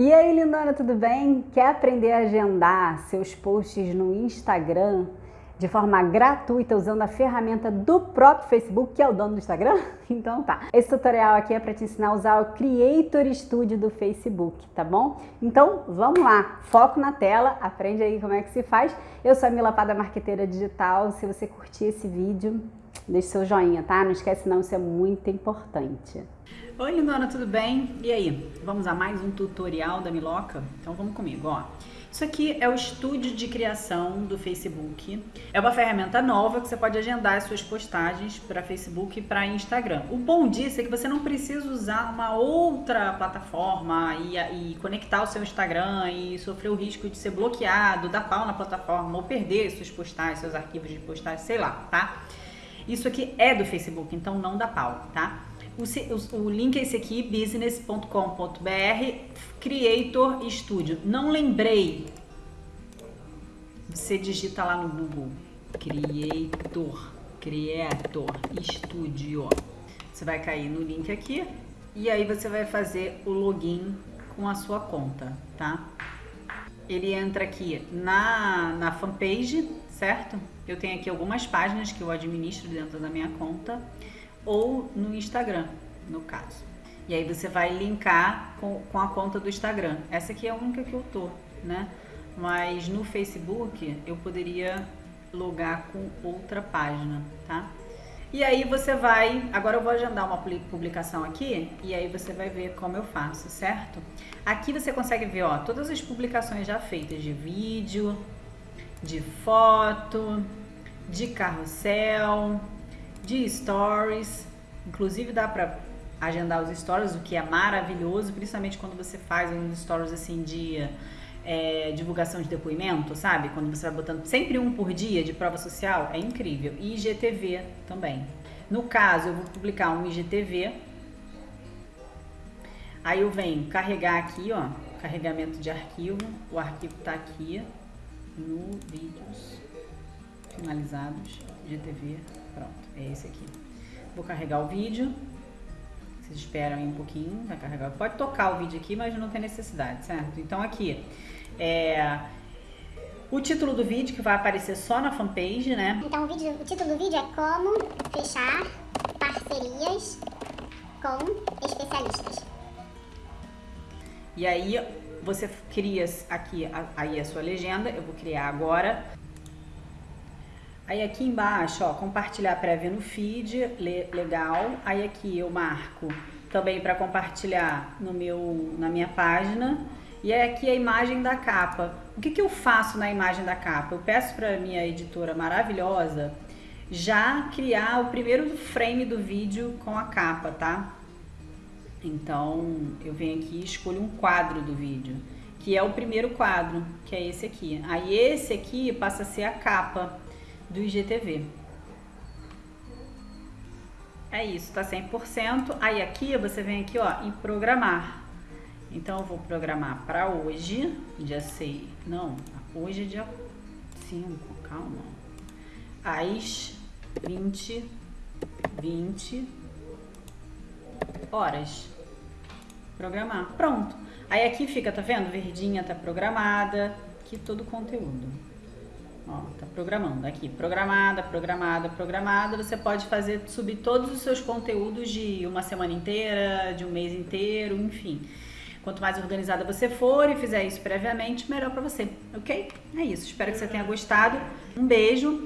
E aí, lindona, tudo bem? Quer aprender a agendar seus posts no Instagram de forma gratuita usando a ferramenta do próprio Facebook, que é o dono do Instagram? Então tá. Esse tutorial aqui é para te ensinar a usar o Creator Studio do Facebook, tá bom? Então vamos lá, foco na tela, aprende aí como é que se faz. Eu sou a Mila Pada, marqueteira digital. Se você curtir esse vídeo, deixe seu joinha, tá? Não esquece não, isso é muito importante. Oi, lindona, tudo bem? E aí, vamos a mais um tutorial da Miloca? Então vamos comigo, ó. Isso aqui é o estúdio de criação do Facebook. É uma ferramenta nova que você pode agendar as suas postagens para Facebook e para Instagram. O bom disso é que você não precisa usar uma outra plataforma e, e conectar o seu Instagram e sofrer o risco de ser bloqueado, dar pau na plataforma ou perder suas postagens, seus arquivos de postagem, sei lá, tá? Isso aqui é do Facebook, então não dá pau, tá? O, o, link é esse aqui, business.com.br, Creator Studio. Não lembrei. Você digita lá no Google, Creator, Creator Studio. Você vai cair no link aqui e aí você vai fazer o login com a sua conta, tá? Ele entra aqui na, na fanpage, certo? Eu tenho aqui algumas páginas que eu administro dentro da minha conta ou no Instagram, no caso. E aí você vai linkar com, com a conta do Instagram. Essa aqui é a única que eu tô, né? Mas no Facebook eu poderia logar com outra página, tá? E aí você vai, agora eu vou agendar uma publicação aqui e aí você vai ver como eu faço, certo? Aqui você consegue ver, ó, todas as publicações já feitas de vídeo, de foto, de carrossel, de stories. Inclusive dá para agendar os stories, o que é maravilhoso, principalmente quando você faz uns stories assim de é, divulgação de depoimento, sabe? Quando você vai botando sempre um por dia de prova social, é incrível. E IGTV também. No caso, eu vou publicar um IGTV. Aí eu venho carregar aqui, ó, carregamento de arquivo. O arquivo tá aqui no vídeos finalizados, IGTV, pronto, é esse aqui. Vou carregar o vídeo. Vocês esperam aí um pouquinho, vai carregar. Pode tocar o vídeo aqui, mas não tem necessidade, certo? Então aqui, é, o título do vídeo que vai aparecer só na fanpage, né? Então o, vídeo, o título do vídeo é como fechar parcerias com especialistas. E aí você cria aqui aí a sua legenda, eu vou criar agora. Aí aqui embaixo, ó, compartilhar prévia no feed, legal. Aí aqui eu marco também para compartilhar no meu, na minha página. E é aqui a imagem da capa. O que, que eu faço na imagem da capa? Eu peço para minha editora maravilhosa já criar o primeiro frame do vídeo com a capa, tá? Então eu venho aqui e escolho um quadro do vídeo, que é o primeiro quadro, que é esse aqui. Aí esse aqui passa a ser a capa do IGTV. É isso, tá 100%. Aí aqui você vem aqui, ó, em programar. Então eu vou programar para hoje, dia 6. Não, hoje é dia 5, calma. Às 20 20 horas. Programar. Pronto. Aí aqui fica, tá vendo? Verdinha tá programada. Aqui todo o conteúdo. Ó, tá programando aqui, programada, programada, programada. Você pode fazer subir todos os seus conteúdos de uma semana inteira, de um mês inteiro, enfim. Quanto mais organizada você for e fizer isso previamente, melhor para você, ok? É isso. Espero que você tenha gostado. Um beijo.